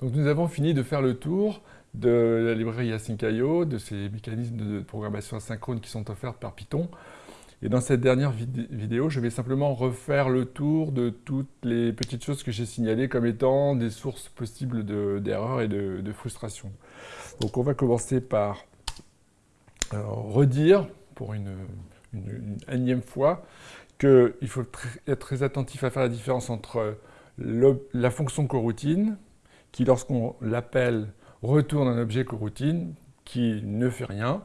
Donc nous avons fini de faire le tour de la librairie Async.io, de ces mécanismes de programmation asynchrone qui sont offerts par Python. Et dans cette dernière vidéo, je vais simplement refaire le tour de toutes les petites choses que j'ai signalées comme étant des sources possibles d'erreurs et de, frustration. Donc on va commencer par euh, redire, pour une, énième fois, qu'il faut être très attentif à faire la différence entre la fonction coroutine, qui lorsqu'on l'appelle retourne un objet coroutine qui ne fait rien,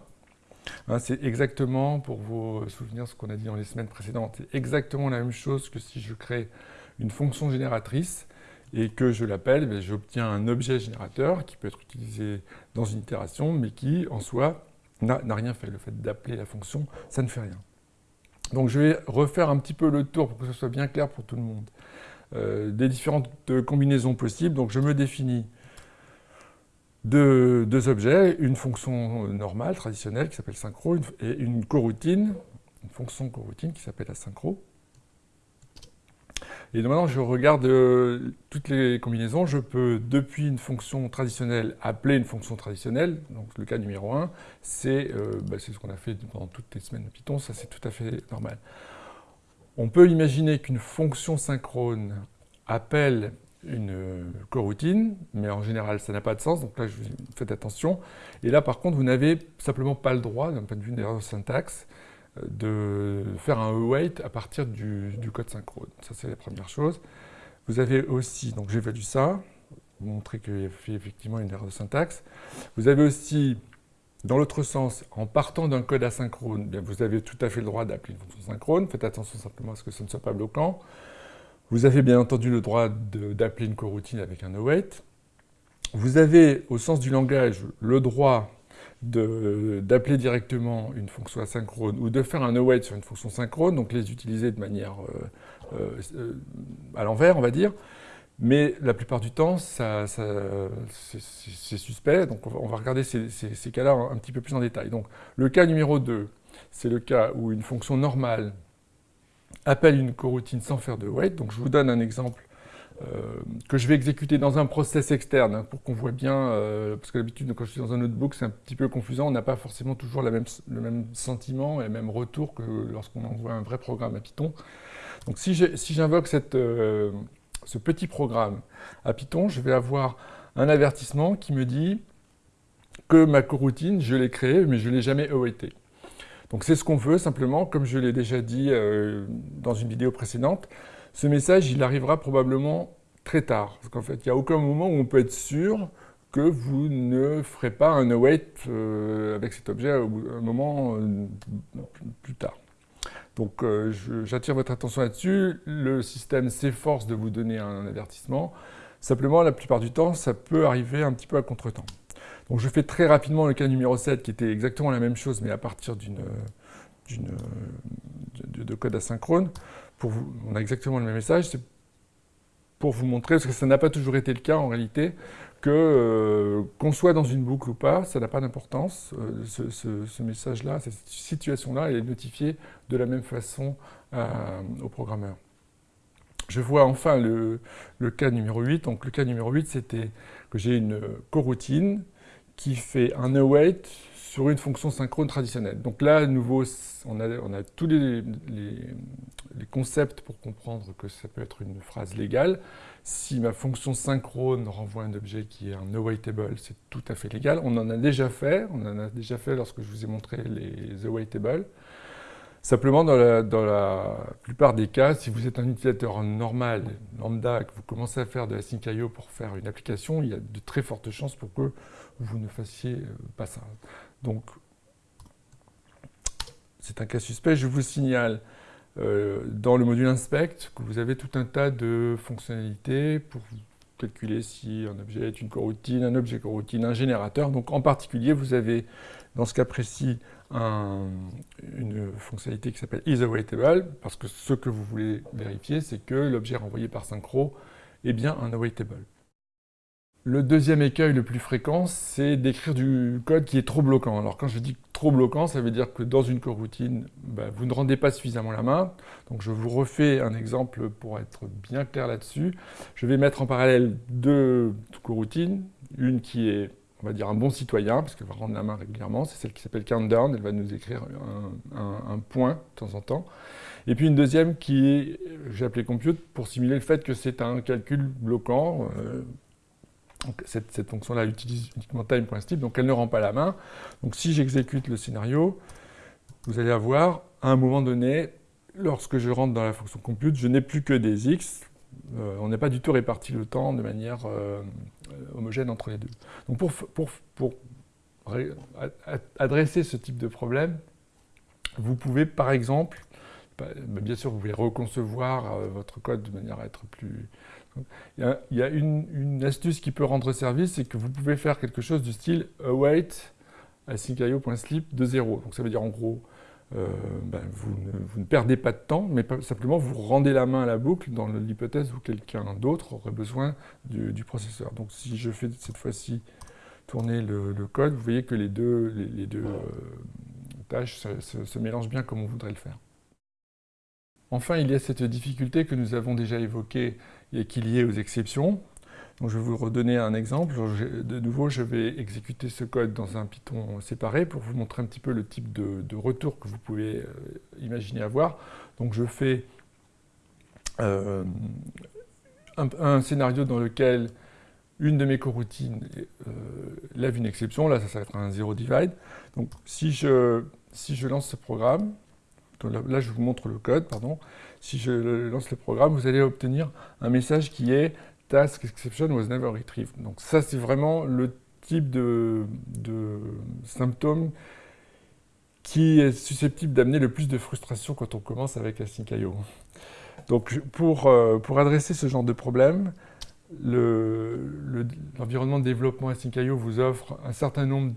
Hein, c'est exactement, pour vos souvenirs, ce qu'on a dit dans les semaines précédentes, c'est exactement la même chose que si je crée une fonction génératrice et que je l'appelle, ben, j'obtiens un objet générateur qui peut être utilisé dans une itération, mais qui, en soi, n'a rien fait. Le fait d'appeler la fonction, ça ne fait rien. Donc je vais refaire un petit peu le tour pour que ce soit bien clair pour tout le monde. Euh, des différentes combinaisons possibles. Donc je me définis deux, objets, une fonction normale, traditionnelle, qui s'appelle synchro, et une coroutine, une fonction coroutine qui s'appelle asynchro. Et maintenant, je regarde euh, toutes les combinaisons. Je peux, depuis une fonction traditionnelle, appeler une fonction traditionnelle. Donc, le cas numéro 1, euh, bah, c'est ce qu'on a fait pendant toutes les semaines de Python. Ça, c'est tout à fait normal. On peut imaginer qu'une fonction synchrone appelle une coroutine, mais en général, ça n'a pas de sens, donc là, je, faites attention. Et là, par contre, vous n'avez simplement pas le droit, d'un point de vue de syntaxe, de faire un await à partir du, code synchrone. Ça, c'est la première chose. Vous avez aussi, donc j'évalue ça, montrer qu'il y a effectivement une erreur de syntaxe. Vous avez aussi, dans l'autre sens, en partant d'un code asynchrone, bien, vous avez tout à fait le droit d'appeler une fonction synchrone. Faites attention simplement à ce que ce ne soit pas bloquant. Vous avez bien entendu le droit d'appeler une coroutine avec un await. Vous avez, au sens du langage, le droit d'appeler directement une fonction asynchrone ou de faire un await sur une fonction synchrone, donc les utiliser de manière euh, euh, à l'envers, on va dire. Mais la plupart du temps, c'est suspect, donc on va, regarder ces, cas-là un petit peu plus en détail. Donc le cas numéro 2, c'est le cas où une fonction normale appelle une coroutine sans faire de wait. Donc je vous donne un exemple euh, que je vais exécuter dans un process externe pour qu'on voit bien, euh, parce que d'habitude quand je suis dans un notebook c'est un petit peu confusant, on n'a pas forcément toujours le même sentiment et le même retour que lorsqu'on envoie un vrai programme à Python. Donc si j'invoque euh, ce petit programme à Python, je vais avoir un avertissement qui me dit que ma coroutine, je l'ai créée, mais je ne l'ai jamais awaité. Donc c'est ce qu'on veut simplement, comme je l'ai déjà dit euh, dans une vidéo précédente, ce message il arrivera probablement très tard. Parce qu'en fait, il n'y a aucun moment où on peut être sûr que vous ne ferez pas un await euh, avec cet objet à un moment euh, plus tard. Donc j'attire votre attention là-dessus, le système s'efforce de vous donner un avertissement, simplement la plupart du temps ça peut arriver un petit peu à contre-temps. Donc je fais très rapidement le cas numéro 7 qui était exactement la même chose mais à partir d'une de, code asynchrone. Pour on a exactement le même message. Pour vous montrer, parce que ça n'a pas toujours été le cas en réalité, que euh, qu'on soit dans une boucle ou pas, ça n'a pas d'importance. Euh, ce, message-là, cette situation-là, est notifiée de la même façon euh, au programmeur. Je vois enfin le, le, cas numéro 8. Donc le cas numéro 8, c'était que j'ai une coroutine qui fait un await sur une fonction synchrone traditionnelle. Donc là, à nouveau, on a, on a tous les, les, concepts pour comprendre que ça peut être une phrase légale. Si ma fonction synchrone renvoie un objet qui est un awaitable, c'est tout à fait légal. On en a déjà fait, on en a déjà fait lorsque je vous ai montré les awaitables. Simplement, dans la, dans la, plupart des cas, si vous êtes un utilisateur normal, lambda, que vous commencez à faire de la sync.io pour faire une application, il y a de très fortes chances pour que vous ne fassiez euh, pas ça. Donc, c'est un cas suspect. Je vous signale dans le module inspect vous avez tout un tas de fonctionnalités pour calculer si un objet est une coroutine, un objet coroutine, un générateur. Donc en particulier, vous avez dans ce cas précis une fonctionnalité qui s'appelle isAwaitable, parce que ce que vous voulez vérifier, c'est que l'objet renvoyé par synchro est bien un awaitable. Le deuxième écueil le plus fréquent, c'est d'écrire du code qui est trop bloquant. Alors quand je dis trop bloquant, ça veut dire que dans une coroutine, ben, vous ne rendez pas suffisamment la main. Donc je vous refais un exemple pour être bien clair là-dessus. Je vais mettre en parallèle deux coroutines, une qui est on va dire un bon citoyen, parce qu'elle va rendre la main régulièrement, c'est celle qui s'appelle Countdown, elle va nous écrire un, point de temps en temps. Et puis une deuxième qui est, j'ai appelé Compute, pour simuler le fait que c'est un calcul bloquant. Euh, cette, fonction-là utilise uniquement time.step, donc elle ne rend pas la main. Donc si j'exécute le scénario, vous allez avoir, à un moment donné, lorsque je rentre dans la fonction compute, je n'ai plus que des x. Euh, on n'est pas du tout réparti le temps de manière euh, homogène entre les deux. Donc pour, adresser ce type de problème, vous pouvez par exemple, bien sûr vous pouvez reconcevoir euh, votre code de manière à être plus... Il y a, une, astuce qui peut rendre service, c'est que vous pouvez faire quelque chose du style await asyncio.sleep de 0. Donc ça veut dire en gros, euh, ben, vous, ne, perdez pas de temps, mais simplement vous rendez la main à la boucle dans l'hypothèse où quelqu'un d'autre aurait besoin du, processeur. Donc si je fais cette fois-ci tourner le, code, vous voyez que les deux, euh, tâches se, mélangent bien comme on voudrait le faire. Enfin, il y a cette difficulté que nous avons déjà évoquée et qui est liée aux exceptions. Je vais vous redonner un exemple. De nouveau, je vais exécuter ce code dans un Python séparé pour vous montrer un petit peu le type de, retour que vous pouvez euh, imaginer avoir. Donc je fais euh, un, scénario dans lequel une de mes coroutines euh, lève une exception. Là, ça, va être un zero divide. Donc si je lance ce programme, là, je vous montre le code, pardon. Si je lance le programme, vous allez obtenir un message qui est task exception was never retrieved. Donc ça, c'est vraiment le type de, symptôme qui est susceptible d'amener le plus de frustration quand on commence avec Async.io. Donc pour, euh, pour adresser ce genre de problème, l'environnement de développement Async.io vous offre un certain nombre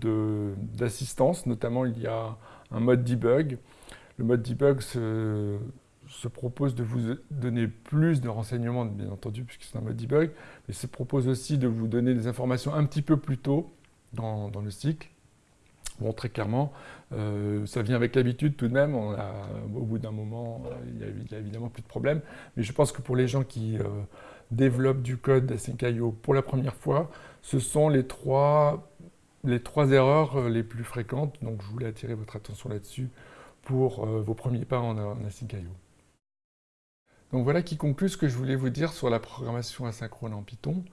d'assistances, notamment il y a un mode debug. Le mode debug se, se propose de vous donner plus de renseignements, bien entendu, puisque c'est un mode debug, mais se propose aussi de vous donner des informations un petit peu plus tôt dans, le cycle. Bon, très clairement, euh, ça vient avec l'habitude tout de même, au bout d'un moment, euh, il n'y a, évidemment plus de problème, mais je pense que pour les gens qui euh, développent du code d'Async.io pour la première fois, ce sont les trois, les trois erreurs les plus fréquentes, donc je voulais attirer votre attention là-dessus pour vos premiers pas en, en. Donc voilà qui conclut ce que je voulais vous dire sur la programmation asynchrone en Python.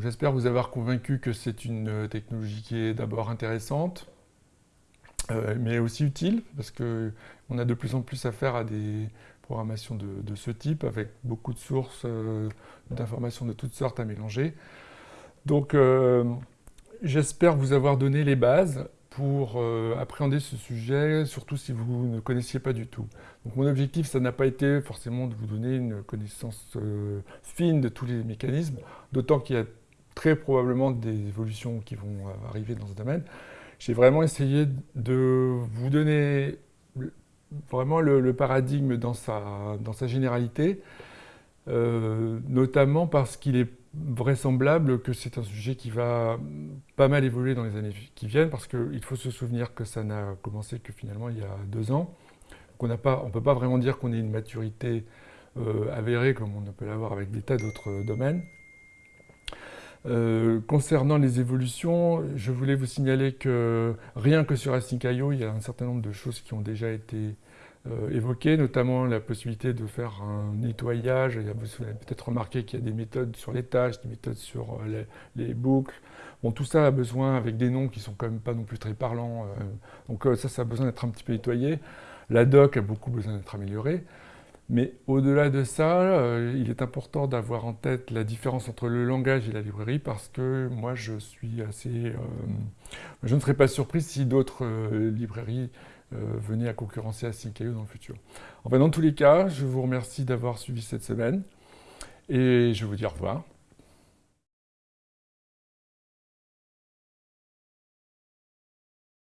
J'espère vous avoir convaincu que c'est une euh, technologie qui est d'abord intéressante, euh, mais aussi utile, parce qu'on a de plus en plus affaire à des programmations de, ce type, avec beaucoup de sources euh, d'informations de toutes sortes à mélanger. Donc j'espère vous avoir donné les bases pour euh, appréhender ce sujet, surtout si vous ne connaissiez pas du tout. Donc mon objectif, ça n'a pas été forcément de vous donner une connaissance euh, fine de tous les mécanismes, d'autant qu'il y a très probablement des évolutions qui vont euh, arriver dans ce domaine. J'ai vraiment essayé de vous donner vraiment le, paradigme dans sa, dans sa généralité, notamment parce qu'il est vraisemblable que c'est un sujet qui va pas mal évoluer dans les années qui viennent, parce qu'il faut se souvenir que ça n'a commencé que finalement il y a deux ans. On ne peut pas vraiment dire qu'on ait une maturité euh, avérée comme on peut l'avoir avec des tas d'autres domaines. Euh, concernant les évolutions, je voulais vous signaler que rien que sur Async.io, il y a un certain nombre de choses qui ont déjà été euh, évoqué, notamment la possibilité de faire un nettoyage. Vous avez peut-être remarqué qu'il y a des méthodes sur les tâches, des méthodes sur euh, les, boucles. Bon, tout ça a besoin, avec des noms qui sont quand même pas non plus très parlants, euh, donc ça, ça a besoin d'être un petit peu nettoyé. La doc a beaucoup besoin d'être améliorée. Mais au-delà de ça, il est important d'avoir en tête la différence entre le langage et la librairie parce que moi, je suis assez... je ne serais pas surpris si d'autres librairies euh, venez à concurrencer Async.io dans le futur. Enfin, dans tous les cas, je vous remercie d'avoir suivi cette semaine et je vous dis au revoir.